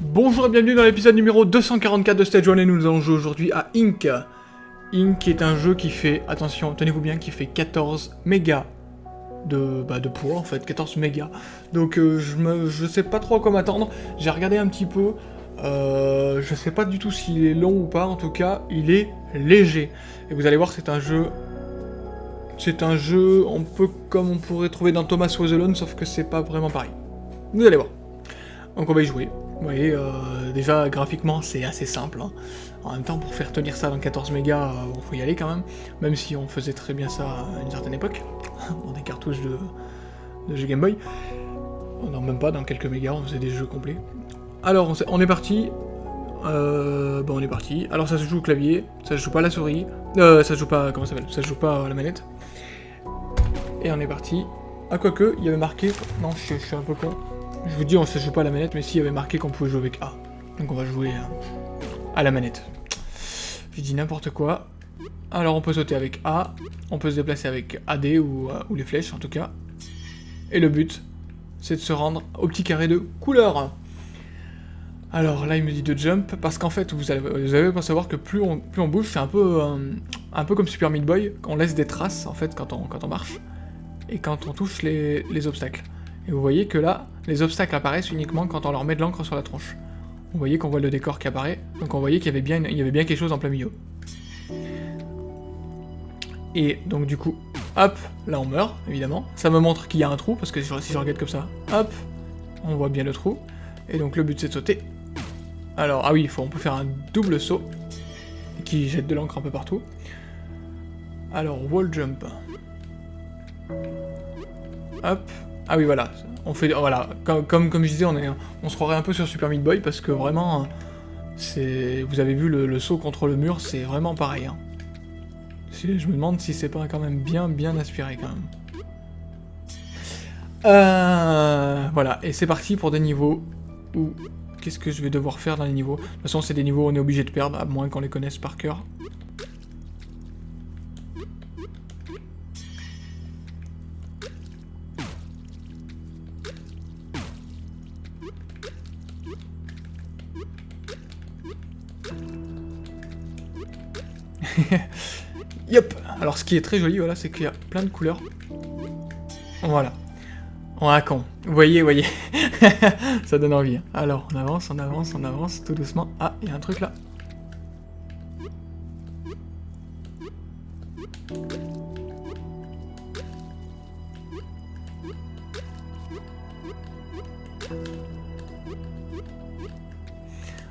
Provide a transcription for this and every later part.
Bonjour et bienvenue dans l'épisode numéro 244 de Stage 1 et nous allons jouer aujourd'hui à Ink. Ink est un jeu qui fait, attention, tenez-vous bien, qui fait 14 mégas de, bah, de poids en fait, 14 mégas. Donc euh, je, me, sais pas trop à quoi m'attendre, j'ai regardé un petit peu, euh, je sais pas du tout s'il est long ou pas, en tout cas il est léger. Et vous allez voir c'est un jeu... C'est un jeu un peu comme on pourrait trouver dans Thomas Was sauf que c'est pas vraiment pareil. Vous allez voir. Donc on va y jouer. Vous voyez, euh, déjà graphiquement c'est assez simple. hein. En même temps, pour faire tenir ça dans 14 mégas, euh, bon, faut y aller quand même. Même si on faisait très bien ça à une certaine époque, dans des cartouches de, de jeux Game Boy. Non, même pas, dans quelques mégas, on faisait des jeux complets. Alors, on, est parti. Euh, bon, on est parti. Alors, ça se joue au clavier, ça se joue pas à la souris. Euh, ça se joue pas, comment ça s'appelle Ça se joue pas à la manette. Et on est parti. Ah, quoique, il y avait marqué... Non, je, je suis un peu con. Je vous dis, on se joue pas à la manette, mais si, il y avait marqué qu'on pouvait jouer avec A. Donc on va jouer euh, à la manette. J'ai dit n'importe quoi. Alors on peut sauter avec A, on peut se déplacer avec AD ou, euh, ou les flèches en tout cas. Et le but, c'est de se rendre au petit carré de couleur. Alors là il me dit de jump, parce qu'en fait vous allez, vous savoir que plus on, plus on bouge, c'est un peu, euh, un peu comme Super Meat Boy, on laisse des traces en fait quand on, marche, et quand on touche les, les obstacles. Et vous voyez que là, les obstacles apparaissent uniquement quand on leur met de l'encre sur la tronche. Vous voyez qu'on voit le décor qui apparaît, donc on voyait qu'il y avait bien, y avait bien quelque chose en plein milieu. Et donc du coup, hop, là on meurt, évidemment. Ça me montre qu'il y a un trou, parce que si je regarde comme ça, hop, on voit bien le trou. Et donc le but c'est de sauter. Alors, ah oui, faut, on peut faire un double saut, qui jette de l'encre un peu partout. Alors, wall jump. Hop. Ah oui, voilà. On fait, voilà, comme, comme, je disais, on, est, on se croirait un peu sur Super Meat Boy, parce que vraiment, vous avez vu le, saut contre le mur, c'est vraiment pareil. hein. Je me demande si c'est pas quand même bien, bien aspiré quand même. Euh, voilà, et c'est parti pour des niveaux où... Qu'est-ce que je vais devoir faire dans les niveaux? De toute façon, c'est des niveaux où on est obligé de perdre, à moins qu'on les connaisse par cœur. Yep Alors ce qui est très joli, voilà, c'est qu'il y a plein de couleurs. Voilà. On a con. Vous voyez, vous voyez. Ça donne envie. hein. Alors, on avance, on avance, on avance, tout doucement. Ah, il y a un truc là.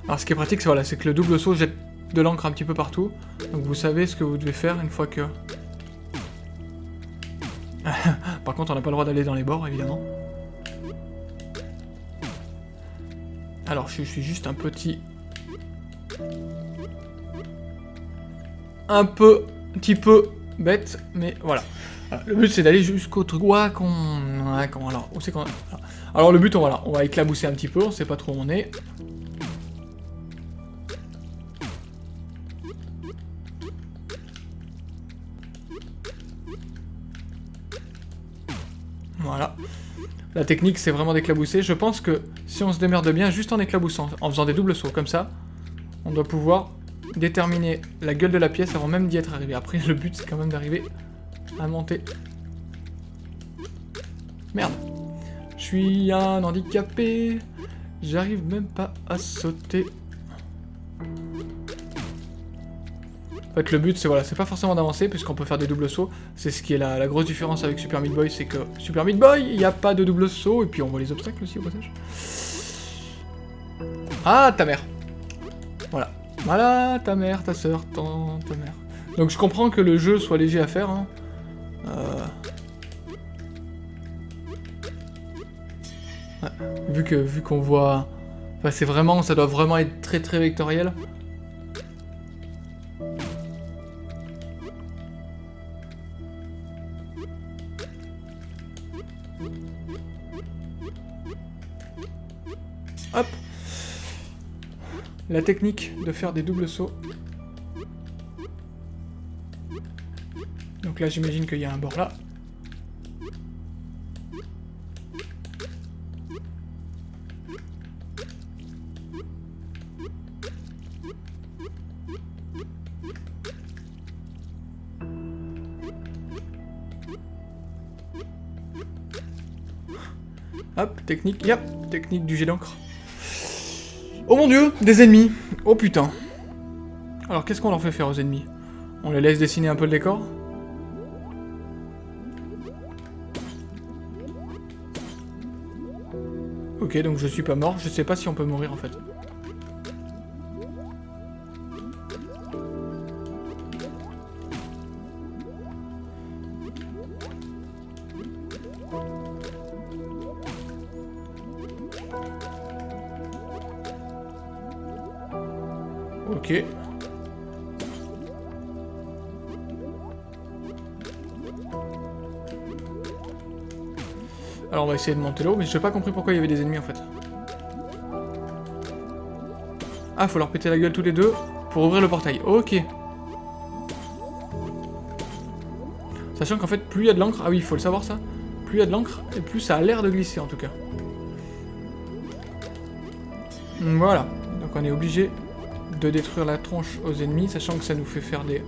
Alors ce qui est pratique, c'est voilà, c'est que le double saut jette de l'encre un petit peu partout. Donc vous savez ce que vous devez faire une fois que... Par contre, on n'a pas le droit d'aller dans les bords, évidemment. Alors, je, suis juste un petit... Un peu... Un petit peu bête, mais voilà. Le but, c'est d'aller jusqu'au truc... Ouais, qu'on- Alors, où c'est qu'on... Alors, le but, on, on va éclabousser un petit peu, on sait pas trop où on est. La technique, c'est vraiment d'éclabousser. Je pense que si on se démerde bien, juste en éclaboussant, en faisant des doubles sauts comme ça, on doit pouvoir déterminer la gueule de la pièce avant même d'y être arrivé. Après, le but, c'est quand même d'arriver à monter. Merde. Je suis un handicapé. J'arrive même pas à sauter. Fait, le but, c'est voilà, c'est pas forcément d'avancer, puisqu'on peut faire des doubles sauts. C'est ce qui est la, grosse différence avec Super Meat Boy, c'est que Super Meat Boy, il n'y a pas de double saut, et puis on voit les obstacles aussi au passage. Ah, ta mère. Voilà. Voilà, ta mère, ta soeur, ton, ta mère. Donc je comprends que le jeu soit léger à faire. Hein. Euh... Ouais, vu vu qu'on voit... Enfin, c'est vraiment... Ça doit vraiment être très très vectoriel. La technique de faire des doubles sauts. Donc là, j'imagine qu'il y a un bord là. Hop, technique, yep, technique du jet d'encre. Oh mon dieu, des ennemis. Oh putain. Alors qu'est-ce qu'on leur fait faire aux ennemis? On les laisse dessiner un peu le décor? Ok, donc je suis pas mort, je sais pas si on peut mourir en fait. Ok. Alors on va essayer de monter là-haut, mais je n'ai pas compris pourquoi il y avait des ennemis en fait. Ah, faut leur péter la gueule tous les deux pour ouvrir le portail. Ok. Sachant qu'en fait, plus il y a de l'encre... Ah oui, il faut le savoir ça. Plus il y a de l'encre, et plus ça a l'air de glisser en tout cas. Voilà. Donc on est obligé de détruire la tronche aux ennemis, sachant que ça nous fait faire des,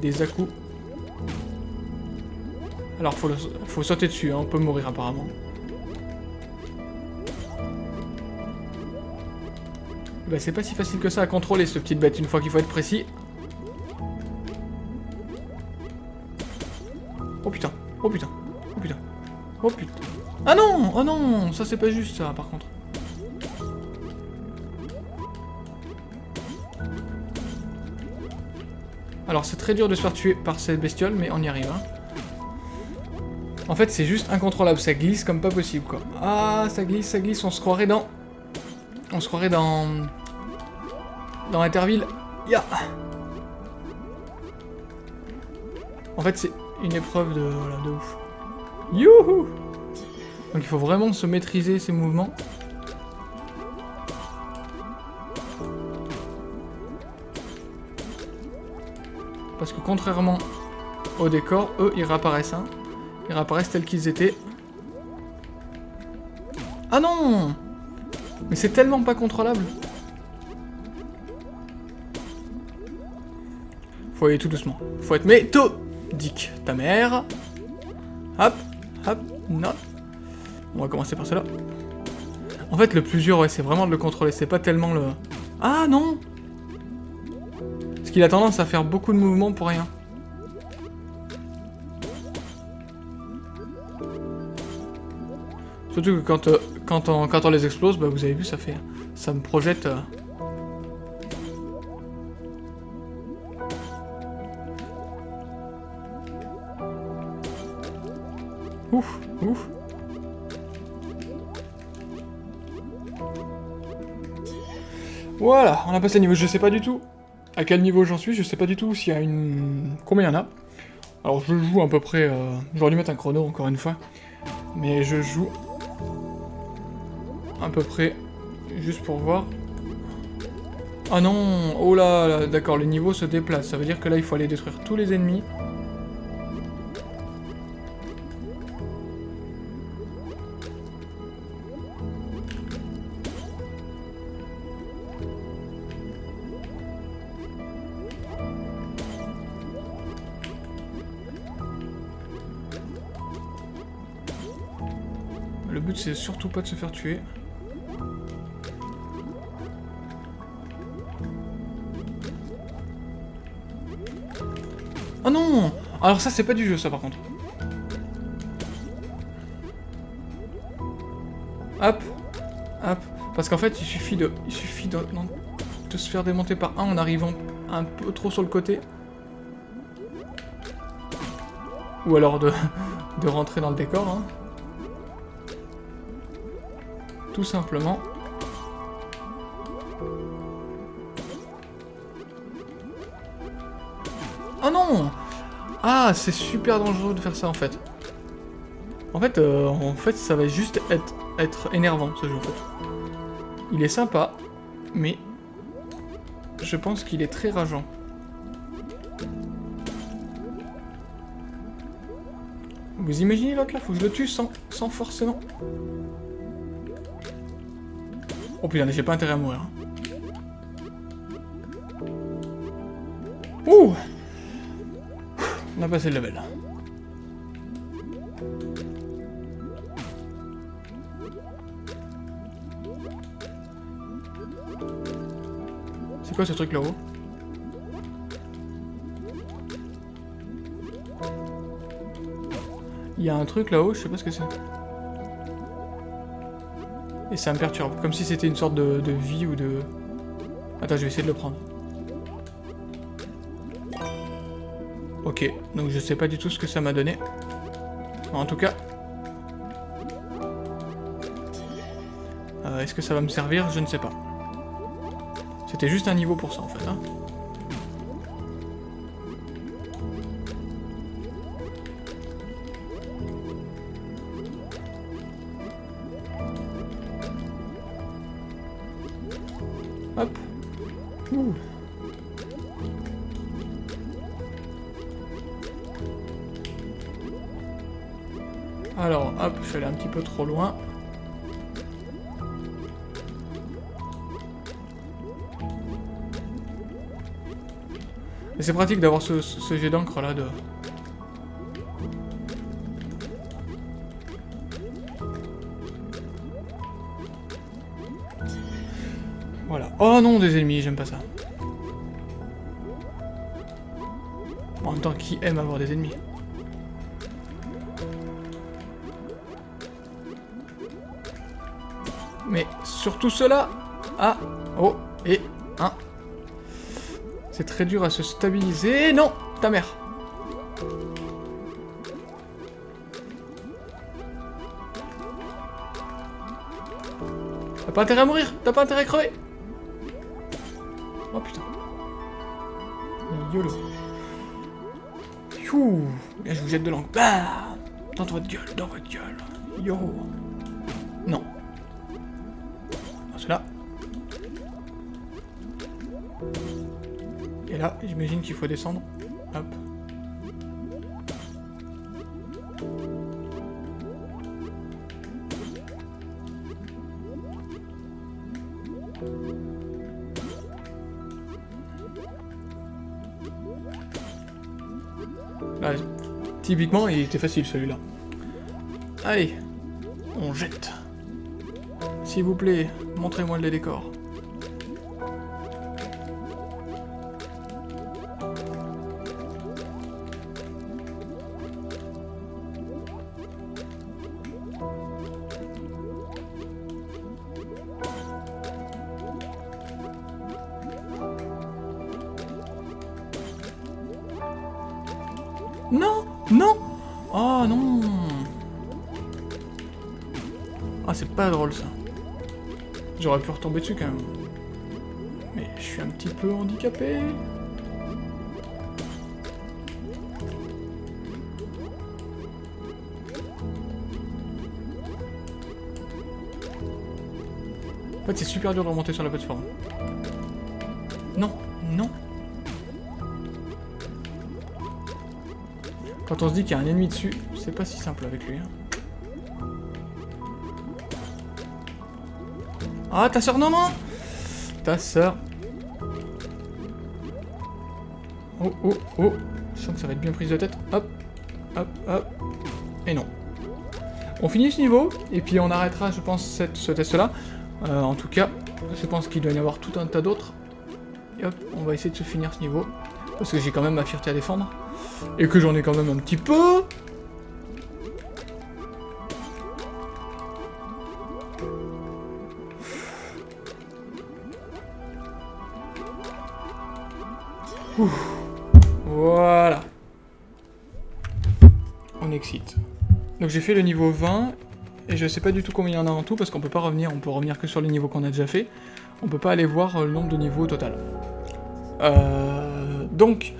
des à -coups. Alors faut, faut sauter dessus, hein, on peut mourir apparemment. Bah c'est pas si facile que ça à contrôler ce petite bête une fois qu'il faut être précis. Oh putain, oh putain, oh putain, oh putain. Ah non, oh non, ça c'est pas juste ça par contre. Alors c'est très dur de se faire tuer par cette bestiole, mais on y arrive. Hein. En fait, c'est juste incontrôlable, ça glisse comme pas possible, quoi. Ah, ça glisse, ça glisse, on se croirait dans... On se croirait dans... Dans Interville. Ya En fait, c'est une épreuve de... Voilà, de ouf. Youhou Donc il faut vraiment se maîtriser ses mouvements. Parce que contrairement au décor, eux, ils réapparaissent. Hein. Ils réapparaissent tels qu'ils étaient. Ah non Mais c'est tellement pas contrôlable. Faut aller tout doucement. Faut être méthodique. Ta mère. Hop, hop, non. On va commencer par cela. En fait, le plus dur, ouais, c'est vraiment de le contrôler. C'est pas tellement le... Ah non qu'il a tendance à faire beaucoup de mouvements pour rien. Surtout que quand, euh, quand, on, quand on les explose, bah, vous avez vu, ça fait... Ça me projette... Euh. Ouf, ouf. Voilà, on a passé le niveau, je sais pas du tout à quel niveau j'en suis, je sais pas du tout s'il y a une... Combien il y en a. Alors je joue à peu près... Euh... J'aurais dû mettre un chrono encore une fois. Mais je joue... À peu près... Juste pour voir. Ah non Oh là, là d'accord, le niveau se déplace. Ça veut dire que là, il faut aller détruire tous les ennemis. But c'est surtout pas de se faire tuer. Oh non Alors ça c'est pas du jeu ça par contre. Hop Hop Parce qu'en fait il suffit de... Il suffit de, de se faire démonter par un en arrivant un peu trop sur le côté. Ou alors de, de rentrer dans le décor. Hein. Tout simplement. Oh non Ah, c'est super dangereux de faire ça en fait. En fait, euh, en fait, ça va juste être, énervant ce jeu en fait. Il est sympa, mais je pense qu'il est très rageant. Vous imaginez l'autre là Faut que je le tue sans, sans forcément... Oh putain, j'ai pas intérêt à mourir. Ouh On a passé le level. C'est quoi ce truc là-haut? Il y a un truc là-haut, je sais pas ce que c'est. Et ça me perturbe, comme si c'était une sorte de, vie ou de... Attends, je vais essayer de le prendre. Ok, donc je sais pas du tout ce que ça m'a donné. En tout cas... Euh, Est-ce que ça va me servir? Je ne sais pas. C'était juste un niveau pour ça en fait. Hein. Peu trop loin. Mais c'est pratique d'avoir ce, jet d'encre là de... Voilà. Oh non, des ennemis, j'aime pas ça. En même temps, qui aime avoir des ennemis? Surtout cela Ah Oh Et un C'est très dur à se stabiliser. Non Ta mère T'as pas intérêt à mourir T'as pas intérêt à crever Oh putain. YOLO. Youh Là, je vous jette de l'encre. Bah Dans votre gueule, dans votre gueule. Yo Non. Et là, j'imagine qu'il faut descendre. Hop. Là, typiquement, il était facile celui-là. Allez, on jette. S'il vous plaît, montrez-moi les décors. Non Non Oh non Ah, c'est pas drôle, ça. J'aurais pu retomber dessus, quand même. Mais je suis un petit peu handicapé. En fait, c'est super dur de remonter sur la plateforme. Quand on se dit qu'il y a un ennemi dessus, c'est pas si simple avec lui. Hein. Ah, ta soeur, non, non Ta soeur. Oh, oh, oh. Je sens que ça va être bien prise de tête. Hop, hop, hop. Et non. On finit ce niveau, et puis on arrêtera, je pense, cette, ce test-là. Euh, en tout cas, je pense qu'il doit y avoir tout un tas d'autres. Et hop, on va essayer de se finir ce niveau. Parce que j'ai quand même ma fierté à défendre. Et que j'en ai quand même un petit peu. Voilà. On excite. Donc j'ai fait le niveau 20, et je sais pas du tout combien il y en a en tout, parce qu'on peut pas revenir, on peut revenir que sur les niveaux qu'on a déjà fait. On peut pas aller voir le nombre de niveaux total. Euh, donc,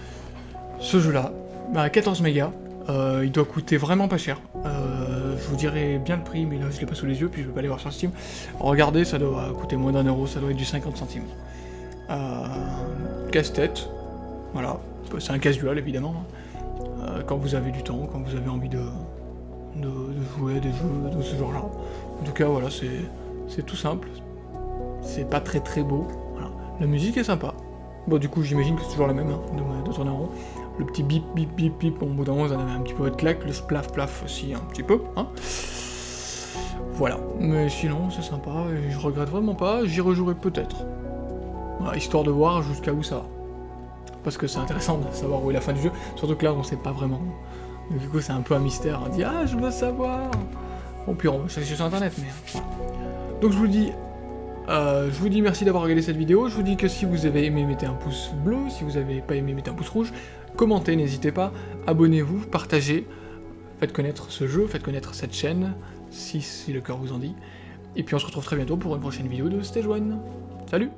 ce jeu-là, bah, 14 mégas, euh, il doit coûter vraiment pas cher. Euh, je vous dirai bien le prix, mais là je l'ai pas sous les yeux, puis je vais pas aller voir sur Steam. Regardez, ça doit coûter moins d'un euro, ça doit être du 50 centimes. Euh, Casse-tête, voilà, c'est un casual évidemment. Euh, quand vous avez du temps, quand vous avez envie de, de, jouer à des jeux de ce genre-là. En tout cas, voilà, c'est tout simple. C'est pas très très beau. La musique est sympa. Bon, du coup, j'imagine que c'est toujours la même, hein, de, tourner en rond. Le petit bip bip bip bip, au bout d'un moment, ça avait un petit peu de claque. Le splaf plaf aussi, un petit peu. Hein. Voilà. Mais sinon, c'est sympa, et je regrette vraiment pas. J'y rejouerai peut-être. histoire de voir jusqu'à où ça va. Parce que c'est intéressant de savoir où est la fin du jeu. Surtout que là, on sait pas vraiment. du coup, c'est un peu un mystère. On dit, ah, je veux savoir. Bon, puis on va sur internet, mais... Donc je vous dis euh, je vous dis merci d'avoir regardé cette vidéo, je vous dis que si vous avez aimé, mettez un pouce bleu, si vous avez pas aimé, mettez un pouce rouge, commentez, n'hésitez pas, abonnez-vous, partagez, faites connaître ce jeu, faites connaître cette chaîne, si, si le cœur vous en dit, et puis on se retrouve très bientôt pour une prochaine vidéo de Stage 1. Salut